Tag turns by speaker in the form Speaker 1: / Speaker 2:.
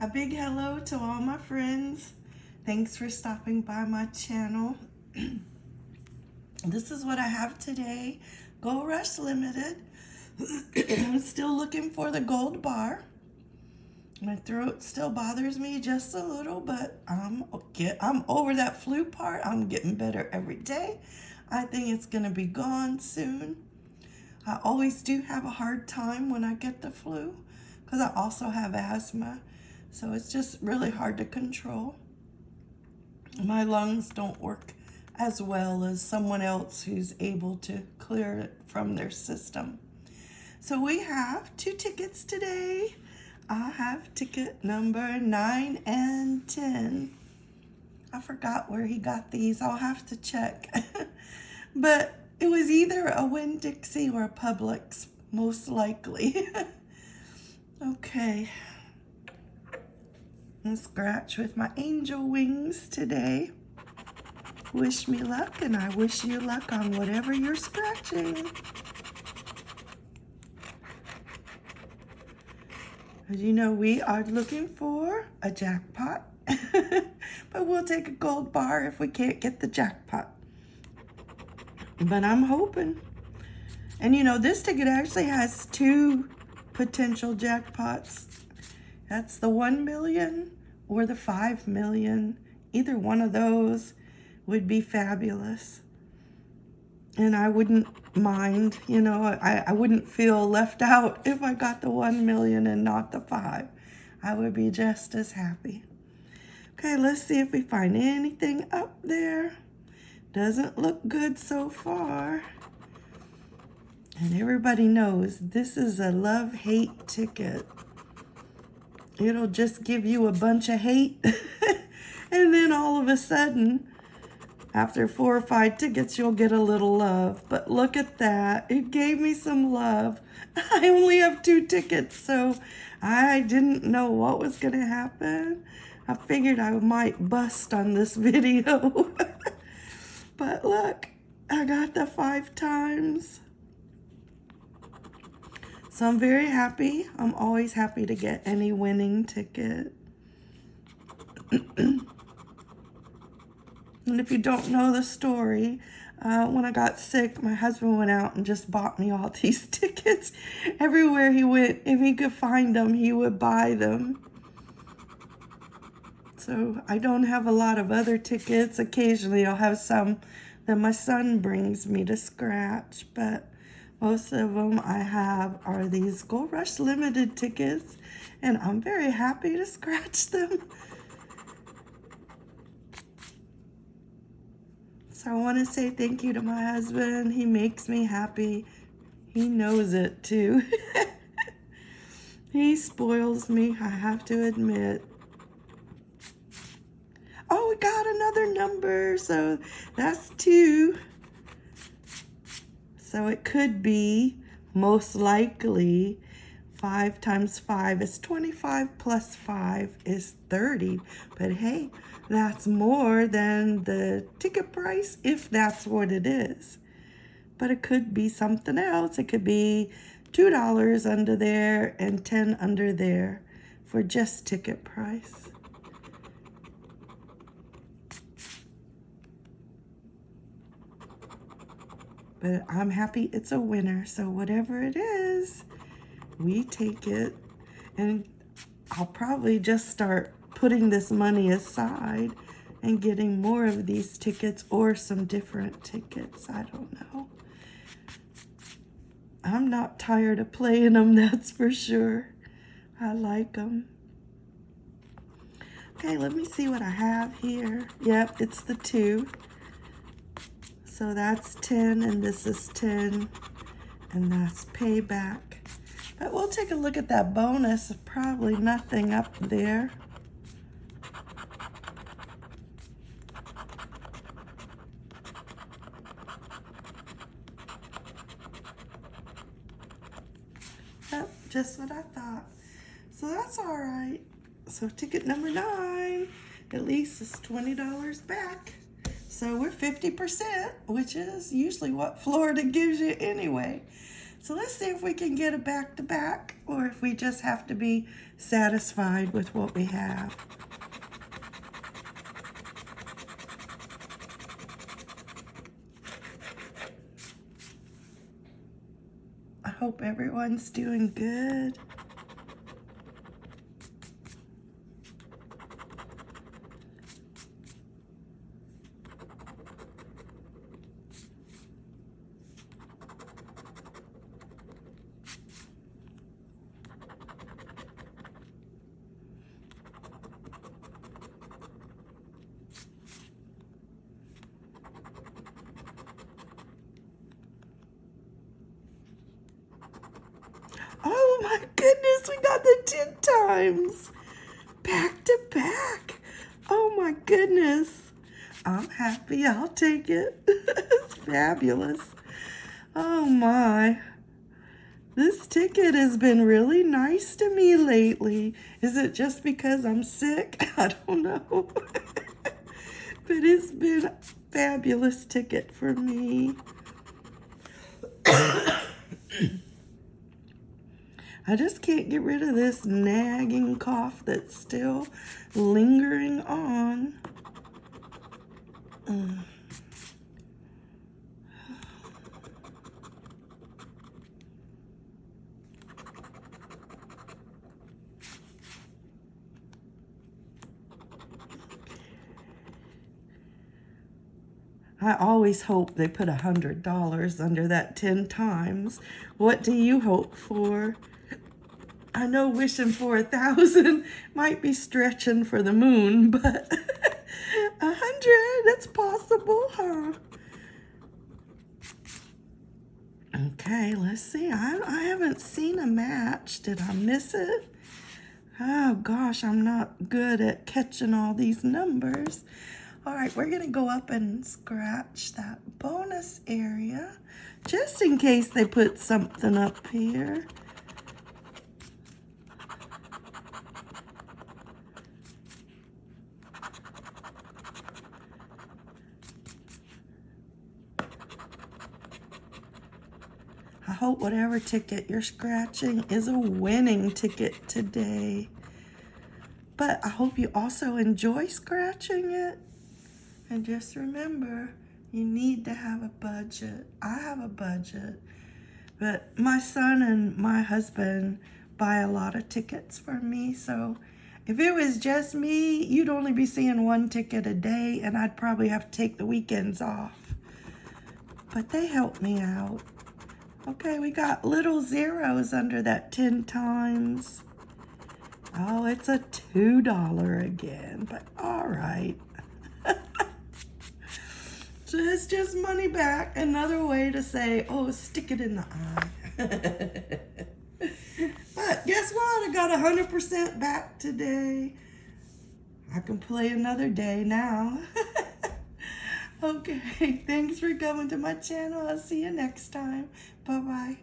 Speaker 1: A big hello to all my friends. Thanks for stopping by my channel. this is what I have today. Gold Rush Limited. I'm still looking for the gold bar. My throat still bothers me just a little, but I'm get I'm over that flu part. I'm getting better every day. I think it's gonna be gone soon. I always do have a hard time when I get the flu because I also have asthma. So it's just really hard to control. My lungs don't work as well as someone else who's able to clear it from their system. So we have two tickets today. I have ticket number 9 and 10. I forgot where he got these. I'll have to check. but it was either a Winn-Dixie or a Publix, most likely. okay. And scratch with my angel wings today. Wish me luck, and I wish you luck on whatever you're scratching. As you know, we are looking for a jackpot, but we'll take a gold bar if we can't get the jackpot. But I'm hoping. And you know, this ticket actually has two potential jackpots. That's the 1 million or the 5 million. Either one of those would be fabulous and I wouldn't mind, you know, I, I wouldn't feel left out if I got the 1 million and not the 5. I would be just as happy. Okay, let's see if we find anything up there. Doesn't look good so far. And everybody knows this is a love-hate ticket. It'll just give you a bunch of hate. and then all of a sudden, after four or five tickets, you'll get a little love. But look at that. It gave me some love. I only have two tickets, so I didn't know what was going to happen. I figured I might bust on this video. but look, I got the five times. So I'm very happy. I'm always happy to get any winning ticket. And if you don't know the story, uh, when I got sick, my husband went out and just bought me all these tickets. Everywhere he went, if he could find them, he would buy them. So I don't have a lot of other tickets. Occasionally I'll have some that my son brings me to scratch, but most of them I have are these Gold Rush Limited tickets, and I'm very happy to scratch them. So I want to say thank you to my husband. He makes me happy. He knows it too. he spoils me, I have to admit. Oh, we got another number. So that's two. So it could be most likely 5 times 5 is 25 plus 5 is 30. But hey, that's more than the ticket price if that's what it is. But it could be something else. It could be $2 under there and 10 under there for just ticket price. But I'm happy it's a winner. So whatever it is, we take it and I'll probably just start putting this money aside and getting more of these tickets or some different tickets. I don't know. I'm not tired of playing them, that's for sure. I like them. Okay, let me see what I have here. Yep, it's the two. So that's 10 and this is 10 and that's payback. But we'll take a look at that bonus. Probably nothing up there. Yep, just what I thought. So that's all right. So ticket number nine, at least is $20 back. So we're 50%, which is usually what Florida gives you anyway. So let's see if we can get a back to back or if we just have to be satisfied with what we have. I hope everyone's doing good. Oh my goodness, 10 times. Back to back. Oh my goodness. I'm happy. I'll take it. it's fabulous. Oh my. This ticket has been really nice to me lately. Is it just because I'm sick? I don't know. but it's been a fabulous ticket for me. I just can't get rid of this nagging cough that's still lingering on. Mm. I always hope they put a hundred dollars under that 10 times. What do you hope for? I know wishing for a thousand might be stretching for the moon, but a hundred, that's possible, huh? Okay, let's see. I, I haven't seen a match. Did I miss it? Oh gosh, I'm not good at catching all these numbers. All right, we're gonna go up and scratch that bonus area just in case they put something up here. I hope whatever ticket you're scratching is a winning ticket today. But I hope you also enjoy scratching it. And just remember, you need to have a budget. I have a budget. But my son and my husband buy a lot of tickets for me. So if it was just me, you'd only be seeing one ticket a day and I'd probably have to take the weekends off. But they help me out. Okay, we got little zeros under that 10 times. Oh, it's a $2 again, but all right. so it's just money back. Another way to say, oh, stick it in the eye. but guess what? I got 100% back today. I can play another day now. Okay, thanks for coming to my channel. I'll see you next time. Bye-bye.